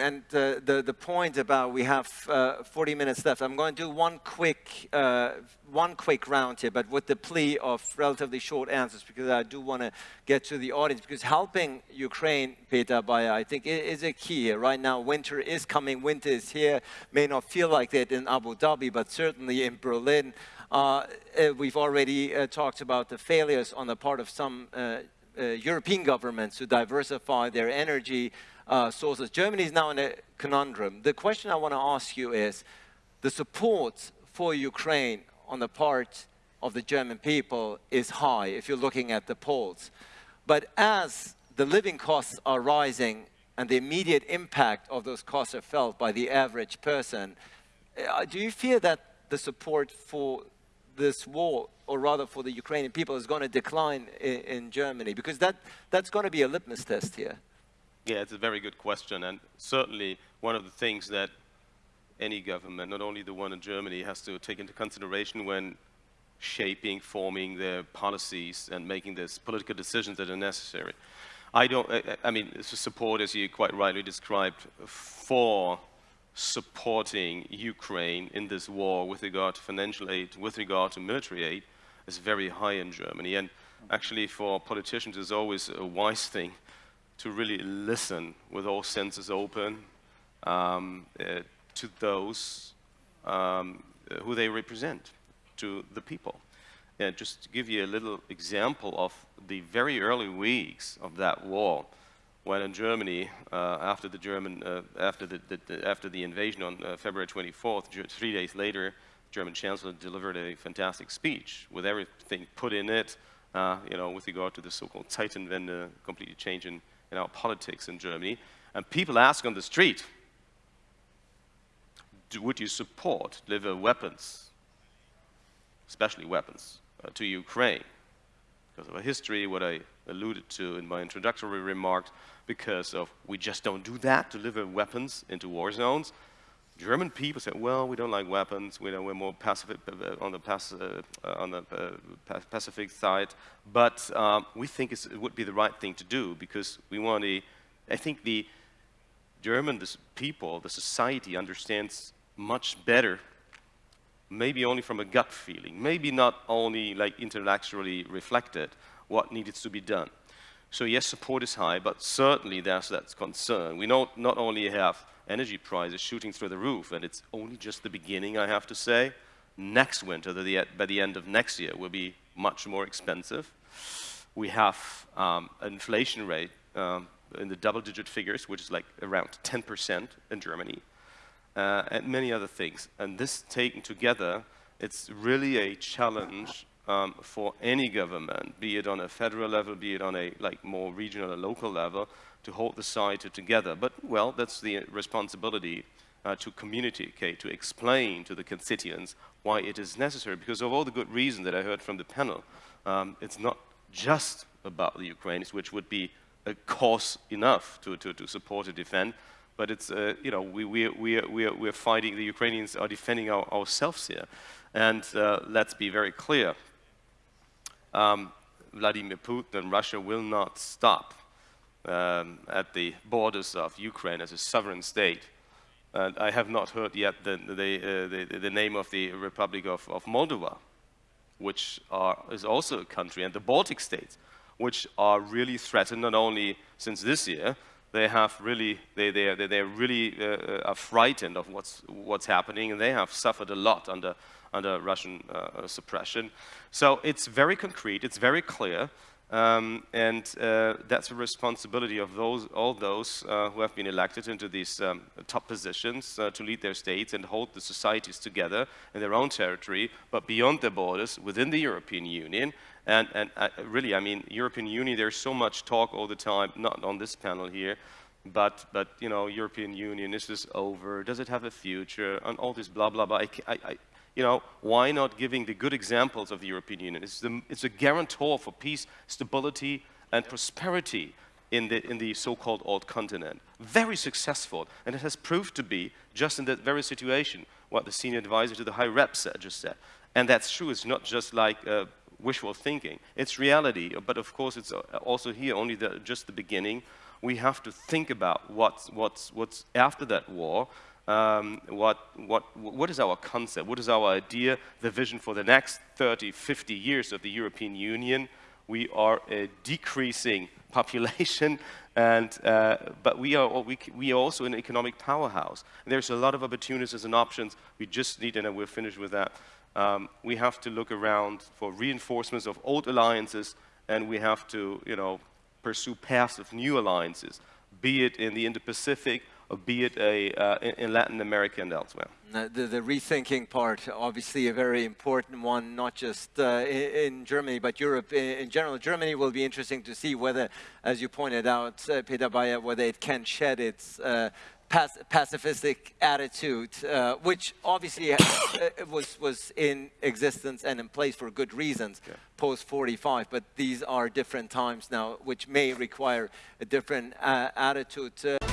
And uh, the, the point about we have uh, 40 minutes left, I'm going to do one quick, uh, one quick round here, but with the plea of relatively short answers, because I do want to get to the audience, because helping Ukraine, Peter, by I think is a key. Right now, winter is coming, winter is here, may not feel like that in Abu Dhabi, but certainly in Berlin. Uh, uh we've already uh, talked about the failures on the part of some European governments to diversify their energy uh, sources. Germany is now in a conundrum. The question I want to ask you is, the support for Ukraine on the part of the German people is high if you're looking at the polls. But as the living costs are rising and the immediate impact of those costs are felt by the average person, uh, do you fear that the support for this war, or rather for the Ukrainian people, is going to decline in, in Germany? Because that, that's going to be a litmus test here. Yeah, it's a very good question, and certainly one of the things that any government, not only the one in Germany, has to take into consideration when shaping, forming their policies and making these political decisions that are necessary. I don't, I, I mean, support, as you quite rightly described, for supporting Ukraine in this war with regard to financial aid, with regard to military aid, is very high in Germany. And actually for politicians, it's always a wise thing to really listen with all senses open um, uh, to those um, who they represent, to the people. And just to give you a little example of the very early weeks of that war, when in Germany, uh, after the German, uh, after the, the, the, after the invasion on uh, February 24th, three days later, German Chancellor delivered a fantastic speech with everything put in it, uh, you know, with regard to the so-called Zeitenwende, completely changing in our politics in Germany, and people ask on the street, would you support deliver weapons, especially weapons, uh, to Ukraine? Because of a history, what I alluded to in my introductory remarks, because of we just don't do that, deliver weapons into war zones. German people said, well, we don't like weapons, we we're more pacific, uh, on the, uh, on the uh, Pacific side, but um, we think it would be the right thing to do because we want to, I think the German people, the society understands much better, maybe only from a gut feeling, maybe not only like intellectually reflected, what needs to be done. So yes, support is high, but certainly there's that concern. We not, not only have energy prices shooting through the roof, and it's only just the beginning, I have to say. Next winter, by the end of next year, will be much more expensive. We have um, an inflation rate um, in the double-digit figures, which is like around 10% in Germany, uh, and many other things. And this taken together, it's really a challenge um, for any government, be it on a federal level, be it on a like more regional or local level, to hold the society together. But, well, that's the responsibility uh, to communicate, to explain to the constituents why it is necessary. Because of all the good reasons that I heard from the panel, um, it's not just about the Ukrainians, which would be a cause enough to, to, to support and defend, but it's, uh, you know, we, we, we, we, we're fighting, the Ukrainians are defending our, ourselves here. And uh, let's be very clear, um, Vladimir Putin and Russia will not stop um, at the borders of Ukraine as a sovereign state. And I have not heard yet the, the, uh, the, the name of the Republic of, of Moldova, which are, is also a country, and the Baltic states, which are really threatened not only since this year, they have really, they, they, they, they really uh, uh, are frightened of what's, what's happening, and they have suffered a lot under, under Russian uh, suppression. So it's very concrete, it's very clear, um, and uh, that's a responsibility of those, all those uh, who have been elected into these um, top positions uh, to lead their states and hold the societies together in their own territory, but beyond their borders, within the European Union. And, and uh, really, I mean, European Union, there's so much talk all the time, not on this panel here, but, but you know, European Union, is this over? Does it have a future? And all this blah, blah, blah. I, I, you know, why not giving the good examples of the European Union? It's, the, it's a guarantor for peace, stability, and prosperity in the, in the so-called old continent. Very successful, and it has proved to be, just in that very situation, what the senior advisor to the High Rep said, just said. And that's true, it's not just like uh, wishful thinking, it's reality, but of course it's uh, also here only the, just the beginning we have to think about what's, what's, what's after that war, um, what, what, what is our concept, what is our idea, the vision for the next 30, 50 years of the European Union. We are a decreasing population, and, uh, but we are, we, we are also an economic powerhouse. There's a lot of opportunities and options. We just need, and we're finished with that, um, we have to look around for reinforcements of old alliances, and we have to, you know, pursue paths of new alliances, be it in the Indo-Pacific be it a, uh, in Latin America and elsewhere. The, the, rethinking part, obviously a very important one, not just uh, in, Germany, but Europe in, in, general. Germany will be interesting to see whether, as you pointed out, uh, Peter Bayer, whether it can shed its uh, pacifistic attitude, uh, which obviously uh, was, was in existence and in place for good reasons yeah. post 45, but these are different times now, which may require a different uh, attitude. Uh,